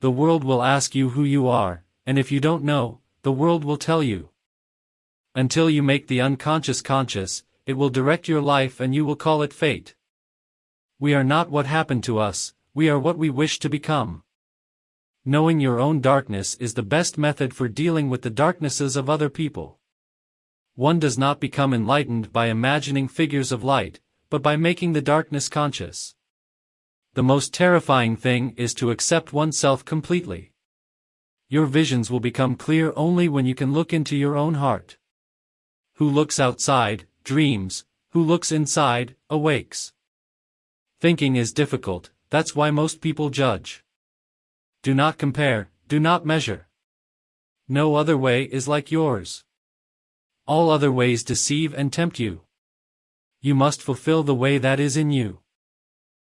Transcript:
the world will ask you who you are, and if you don't know, the world will tell you. Until you make the unconscious conscious, it will direct your life and you will call it fate. We are not what happened to us, we are what we wish to become. Knowing your own darkness is the best method for dealing with the darknesses of other people. One does not become enlightened by imagining figures of light, but by making the darkness conscious. The most terrifying thing is to accept oneself completely. Your visions will become clear only when you can look into your own heart. Who looks outside, dreams, who looks inside, awakes. Thinking is difficult, that's why most people judge. Do not compare, do not measure. No other way is like yours. All other ways deceive and tempt you. You must fulfill the way that is in you.